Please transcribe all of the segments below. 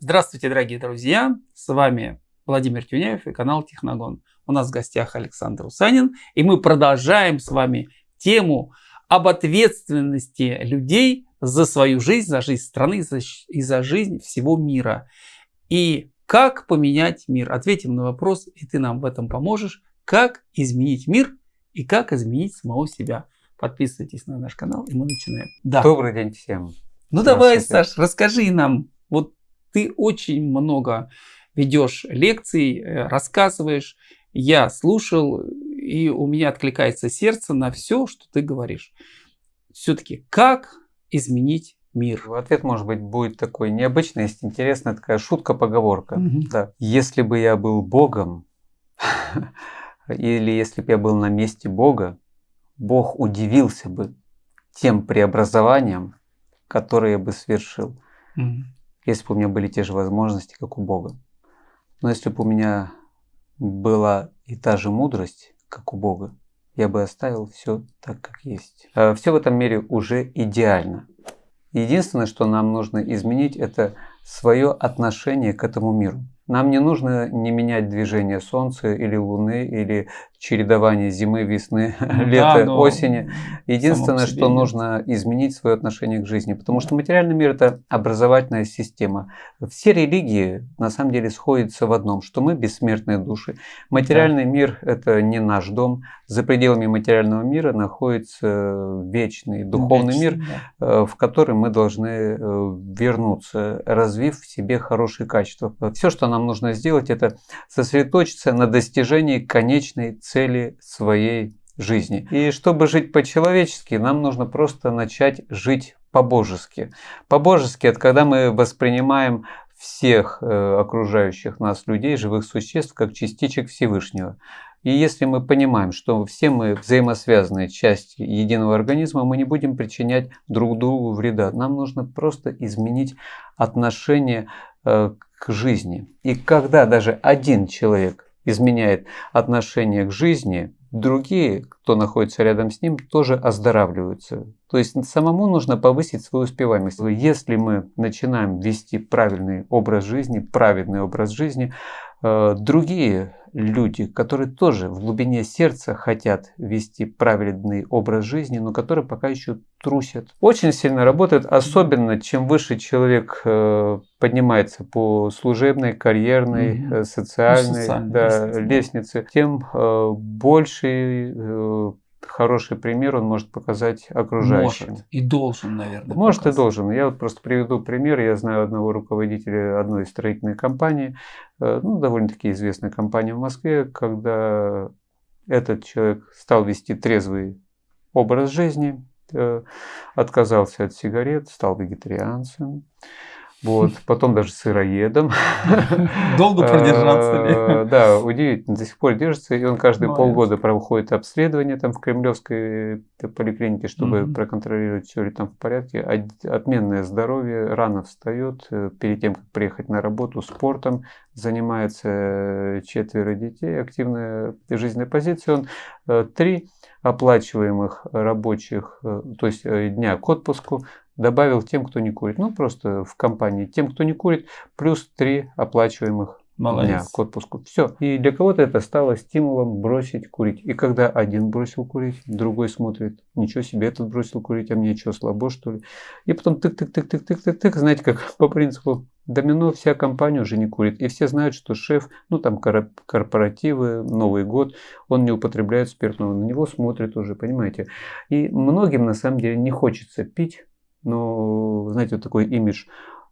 Здравствуйте, дорогие друзья! С вами Владимир Тюняев и канал Техногон. У нас в гостях Александр Усанин, и мы продолжаем с вами тему об ответственности людей за свою жизнь, за жизнь страны и за жизнь всего мира. И как поменять мир? Ответим на вопрос, и ты нам в этом поможешь. Как изменить мир и как изменить самого себя? Подписывайтесь на наш канал, и мы начинаем. Да. Добрый день всем. Ну давай, Саш, расскажи нам. Вот ты очень много ведешь лекций, э, рассказываешь. Я слушал, и у меня откликается сердце на все, что ты говоришь. Все-таки как изменить мир? Ответ, может быть, будет такой необычный, есть интересная такая шутка-поговорка. Угу. Да. Если бы я был Богом, или если бы я был на месте Бога, Бог удивился бы тем преобразованием, которое я бы совершил, mm если бы у меня были те же возможности, как у Бога. Но если бы у меня была и та же мудрость, как у Бога, я бы оставил все так, как есть. А все в этом мире уже идеально. Единственное, что нам нужно изменить, это свое отношение к этому миру. Нам не нужно не менять движение Солнца или Луны, или чередование зимы, весны, ну, лета, да, осени. Единственное, что нужно изменить свое отношение к жизни, потому что материальный мир – это образовательная система. Все религии на самом деле сходятся в одном, что мы бессмертные души. Материальный да. мир – это не наш дом. За пределами материального мира находится вечный духовный вечный, мир, да. Э, в который мы должны э, вернуться, развив в себе хорошие качества. Все, что нам нужно сделать, это сосредоточиться на достижении конечной цели своей жизни. И чтобы жить по-человечески, нам нужно просто начать жить по-божески. По-божески – это когда мы воспринимаем всех э, окружающих нас людей, живых существ, как частичек Всевышнего. И если мы понимаем, что все мы взаимосвязанные части единого организма, мы не будем причинять друг другу вреда. Нам нужно просто изменить отношение э, к жизни. И когда даже один человек изменяет отношение к жизни, другие, кто находится рядом с ним, тоже оздоравливаются. То есть самому нужно повысить свою успеваемость. Если мы начинаем вести правильный образ жизни, праведный образ жизни, другие люди, которые тоже в глубине сердца хотят вести праведный образ жизни, но которые пока еще трусят. Очень сильно работает, особенно чем выше человек э, поднимается по служебной, карьерной, mm социальной ну, да, лестнице, тем э, больше хороший пример он может показать окружающим. Может и должен, наверное. Может показать. и должен. Я вот просто приведу пример. Я знаю одного руководителя одной строительной компании, э, ну, довольно-таки известной компании в Москве, когда этот человек стал вести трезвый образ жизни, э, отказался от сигарет, стал вегетарианцем. Вот, потом даже сыроедом. Долго продержаться ли? А, да, удивительно, до сих пор держится. И он каждые полгода проходит обследование там в Кремлевской поликлинике, чтобы проконтролировать, все ли там в порядке. Отменное здоровье, рано встает, э, перед тем, как приехать на работу, спортом занимается э, четверо детей, активная жизненная позиция. Он э, три оплачиваемых рабочих, то есть дня к отпуску добавил тем, кто не курит. Ну, просто в компании тем, кто не курит, плюс три оплачиваемых Молодец. дня к отпуску. Все. И для кого-то это стало стимулом бросить курить. И когда один бросил курить, другой смотрит, ничего себе, этот бросил курить, а мне что, слабо что ли? И потом тык-тык-тык-тык-тык-тык, знаете, как по принципу домино, вся компания уже не курит. И все знают, что шеф, ну там корпоративы, Новый год, он не употребляет спиртного. На него смотрят уже, понимаете. И многим на самом деле не хочется пить, но, знаете, вот такой имидж.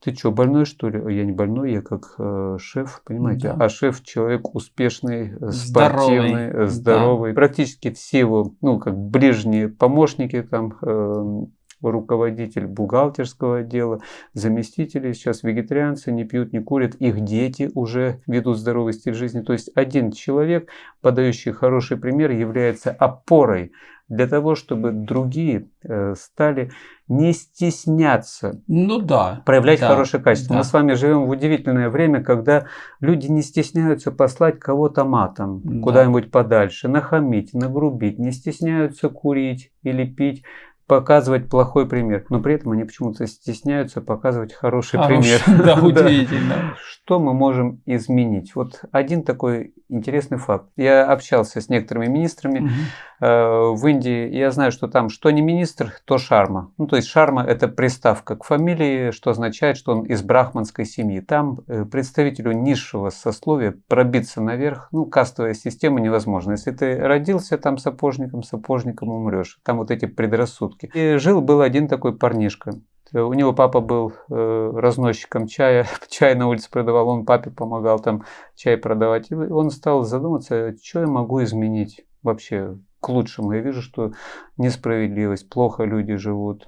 Ты что, больной что ли? Я не больной, я как э, шеф, понимаете? Да. А шеф человек успешный, э, спортивный, здоровый. Э, здоровый. Да. Практически все его, ну, как ближние помощники там, э, руководитель бухгалтерского отдела, заместители, сейчас вегетарианцы, не пьют, не курят, их дети уже ведут здоровый стиль жизни. То есть один человек, подающий хороший пример, является опорой для того, чтобы другие э, стали не стесняться ну, да, проявлять да, хорошее качество. Да. Мы с вами живем в удивительное время, когда люди не стесняются послать кого-то матом да. куда-нибудь подальше, нахамить, нагрубить, не стесняются курить или пить показывать плохой пример. Но при этом они почему-то стесняются показывать хороший, Хороший пример. Да, удивительно. Что мы можем изменить? Вот один такой интересный факт. Я общался с некоторыми министрами Мгм. Э, в Индии. Я знаю, что там что не министр, то шарма. Ну, то есть шарма – это приставка к фамилии, что означает, что он из брахманской семьи. Там э, представителю низшего сословия пробиться наверх, ну, кастовая система невозможна. Если ты родился там сапожником, сапожником умрешь. Там вот эти предрассудки. И жил был один такой парнишка. У него папа был э, разносчиком чая, чай на улице продавал, он папе помогал там чай продавать. И он стал задуматься, что я могу изменить вообще к лучшему. Я вижу, что несправедливость, плохо люди живут.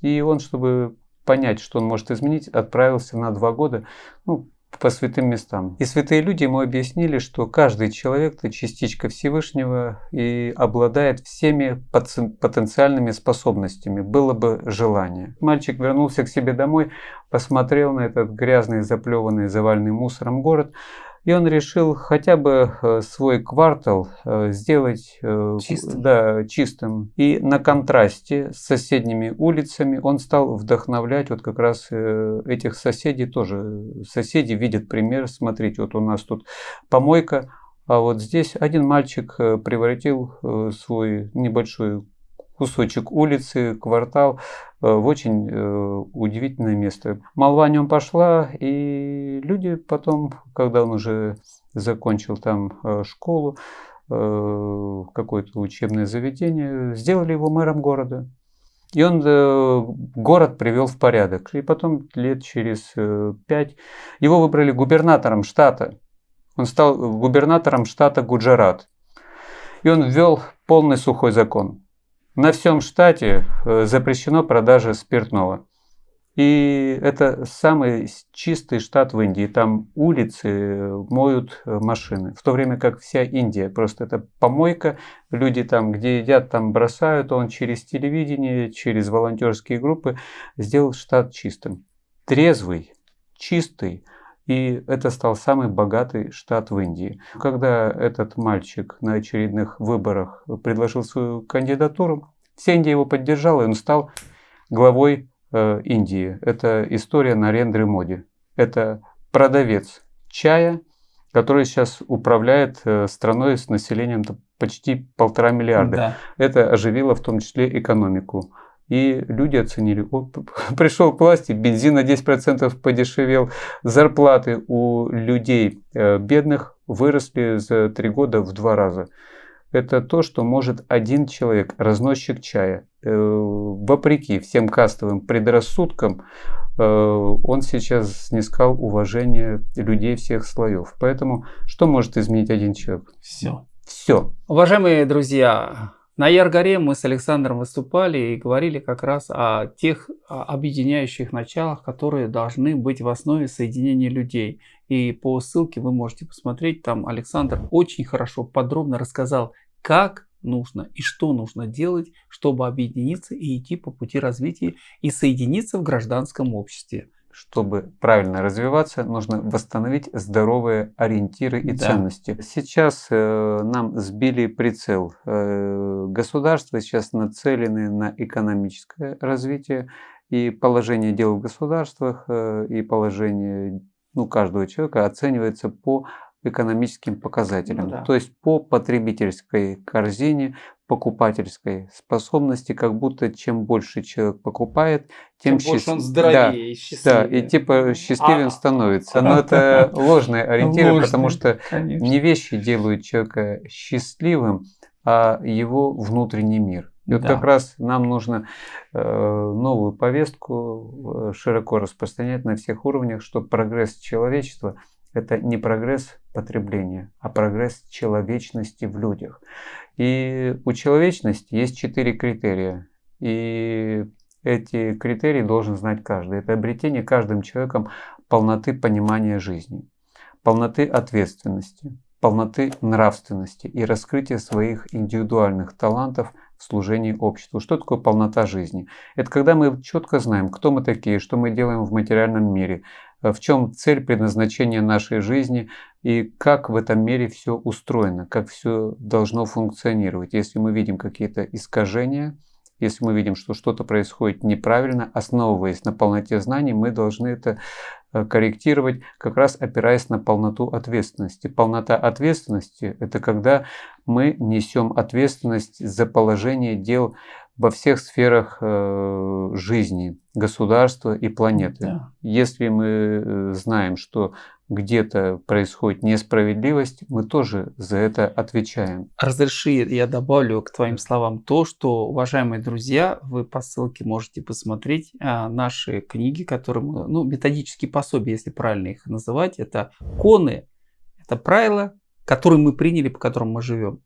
И он, чтобы понять, что он может изменить, отправился на два года ну, по святым местам. И святые люди ему объяснили, что каждый человек – это частичка Всевышнего и обладает всеми потен- потенциальными способностями, было бы желание. Мальчик вернулся к себе домой, посмотрел на этот грязный, заплеванный, заваленный мусором город, и он решил хотя бы э, свой квартал э, сделать э, Чистым. Да, чистым. И на контрасте с соседними улицами он стал вдохновлять вот как раз этих соседей тоже. Соседи видят пример. Смотрите, вот у нас тут помойка, а вот здесь один мальчик превратил свой небольшой кусочек улицы, квартал в очень э, удивительное место. Молва о нем пошла, и люди потом, когда он уже закончил там э, школу, э, какое-то учебное заведение, сделали его мэром города. И он э, город привел в порядок. И потом лет через э, пять его выбрали губернатором штата. Он стал губернатором штата Гуджарат. И он ввел полный сухой закон. На всем штате э, запрещено продажа спиртного. И это самый чистый штат в Индии. Там улицы э, моют э, машины. В то время как вся Индия просто это помойка. Люди там, где едят, там бросают. Он через телевидение, через волонтерские группы сделал штат чистым. Трезвый, чистый. И это стал самый богатый штат в Индии. Когда этот мальчик на очередных выборах предложил свою кандидатуру, вся Индия его поддержала, и он стал главой э, Индии. Это история Нарендры Моди. Это продавец чая, который сейчас управляет э, страной с населением почти полтора миллиарда. Да. Это оживило в том числе экономику. И люди оценили, о, пришел к власти, бензин на 10% подешевел, зарплаты у людей э, бедных выросли за три года в два раза. Это то, что может один человек, разносчик чая, э, вопреки всем кастовым предрассудкам, э, он сейчас снискал уважение людей всех слоев. Поэтому что может изменить один человек? Все. Все. Уважаемые друзья, на Яргоре мы с Александром выступали и говорили как раз о тех объединяющих началах, которые должны быть в основе соединения людей. И по ссылке вы можете посмотреть, там Александр очень хорошо, подробно рассказал, как нужно и что нужно делать, чтобы объединиться и идти по пути развития и соединиться в гражданском обществе. Чтобы правильно развиваться, нужно восстановить здоровые ориентиры и Да. ценности. Сейчас э, нам сбили прицел. Э, государства сейчас нацелены на экономическое развитие и положение дел в государствах э, и положение ну, каждого человека оценивается по экономическим показателям, Ну да. то есть по потребительской корзине, покупательской способности, как будто чем больше человек покупает, тем, Тем больше он счаст- здоровее и Да, счастливее. и типа счастливее А, он становится. Но это ложные ориентиры, Ложные, потому что Конечно. не вещи делают человека счастливым, а его внутренний мир. И вот Да. как раз нам нужно э, новую повестку э, широко распространять на всех уровнях, что прогресс человечества – это не прогресс потребления, а прогресс человечности в людях. И у человечности есть четыре критерия. И эти критерии должен знать каждый. Это обретение каждым человеком полноты понимания жизни, полноты ответственности, полноты нравственности и раскрытия своих индивидуальных талантов в служении обществу. Что такое полнота жизни? Это когда мы четко знаем, кто мы такие, что мы делаем в материальном мире, э, в чем цель предназначения нашей жизни и как в этом мире все устроено, как все должно функционировать. Если мы видим какие-то искажения, Если мы видим, что что-то происходит неправильно, основываясь на полноте знаний, мы должны это э, корректировать, как раз опираясь на полноту ответственности. Полнота ответственности – это когда мы несем ответственность за положение дел во всех сферах э, жизни, государства и планеты. Да. Если мы э, знаем, что где-то происходит несправедливость, мы тоже за это отвечаем. Разреши, я добавлю к твоим словам то, что, уважаемые друзья, вы по ссылке можете посмотреть а, наши книги, которые мы, ну, методические пособия, если правильно их называть, это коны, это правила, которые мы приняли, по которым мы живем,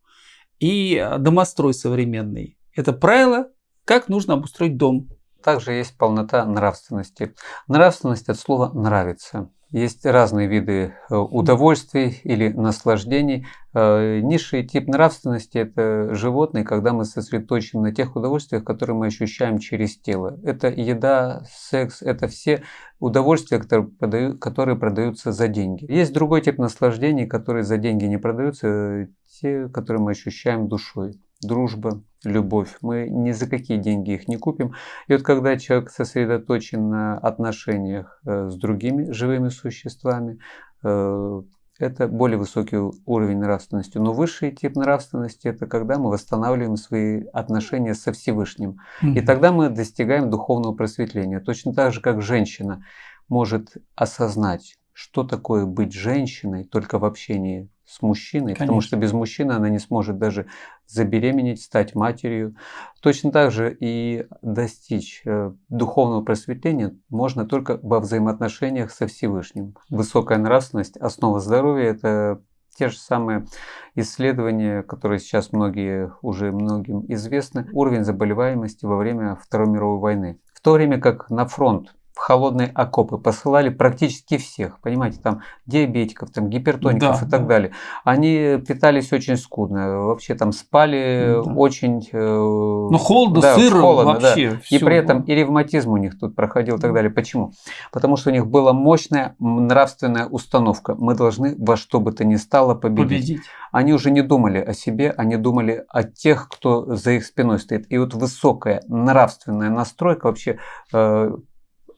и а, домострой современный. Это правило, как нужно обустроить дом. Также есть полнота нравственности. Нравственность от слова «нравится». Есть разные виды э, удовольствий или наслаждений. Э, низший тип нравственности – это животные, когда мы сосредоточены на тех удовольствиях, которые мы ощущаем через тело. Это еда, секс, это все удовольствия, которые, продают, которые продаются за деньги. Есть другой тип наслаждений, которые за деньги не продаются, э, те, которые мы ощущаем душой дружба, любовь. Мы ни за какие деньги их не купим. И вот когда человек сосредоточен на отношениях э, с другими живыми существами, э, это более высокий уровень нравственности. Но высший тип нравственности это когда мы восстанавливаем свои отношения со Всевышним. Mm-hmm. И тогда мы достигаем духовного просветления. Точно так же, как женщина может осознать, что такое быть женщиной только в общении с мужчиной, Конечно. потому что без мужчины она не сможет даже забеременеть, стать матерью. Точно так же и достичь э, духовного просветления можно только во взаимоотношениях со Всевышним. Высокая нравственность, основа здоровья – это те же самые исследования, которые сейчас многие уже многим известны, уровень заболеваемости во время Второй мировой войны. В то время как на фронт в холодные окопы посылали практически всех, понимаете, там диабетиков, там гипертоников да, и так да. далее. Они питались очень скудно, вообще там спали да. очень... Э, ну холодно, да, сыро холодно, вообще. Да. И при этом и ревматизм у них тут проходил и так далее. Почему? Потому что у них была мощная нравственная установка. Мы должны во что бы то ни стало победить. победить. Они уже не думали о себе, они думали о тех, кто за их спиной стоит. И вот высокая нравственная настройка вообще э,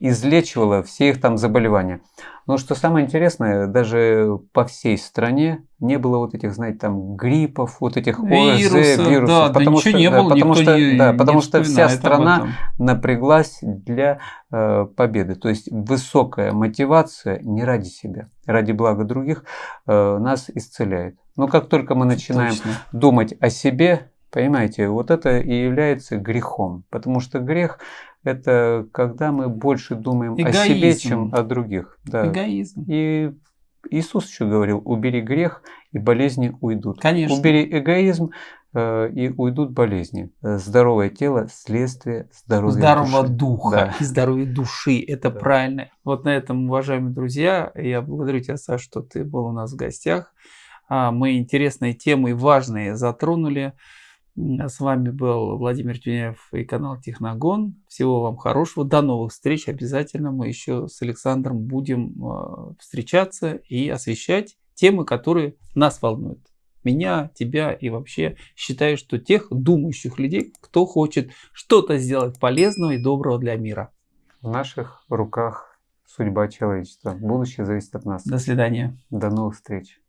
излечивала все их там заболевания. Но что самое интересное, даже по всей стране не было вот этих, знаете, там гриппов, вот этих Вирусы, ОРЗ, вирусов. Да, потому да что, не было, потому что, не, да, потому что вся страна напряглась для э, победы. То есть высокая мотивация не ради себя, ради блага других э, нас исцеляет. Но как только мы начинаем Точно. думать о себе, понимаете, вот это и является грехом. Потому что грех это когда мы больше думаем Эгоизм. о себе, чем о других. Да. Эгоизм. И Иисус еще говорил, убери грех, и болезни уйдут. Конечно. Убери эгоизм, э, и уйдут болезни. Здоровое тело – следствие здоровья Здорового души. духа да. и здоровья души. Это да. правильно. Вот на этом, уважаемые друзья, я благодарю тебя, Саша, что ты был у нас в гостях. А, мы интересные темы, важные затронули. А с вами был Владимир Тюняев и канал Техногон. Всего вам хорошего. До новых встреч. Обязательно мы еще с Александром будем а, встречаться и освещать темы, которые нас волнуют. Меня, тебя и вообще считаю, что тех думающих людей, кто хочет что-то сделать полезного и доброго для мира. В наших руках судьба человечества. Будущее зависит от нас. До свидания. До новых встреч.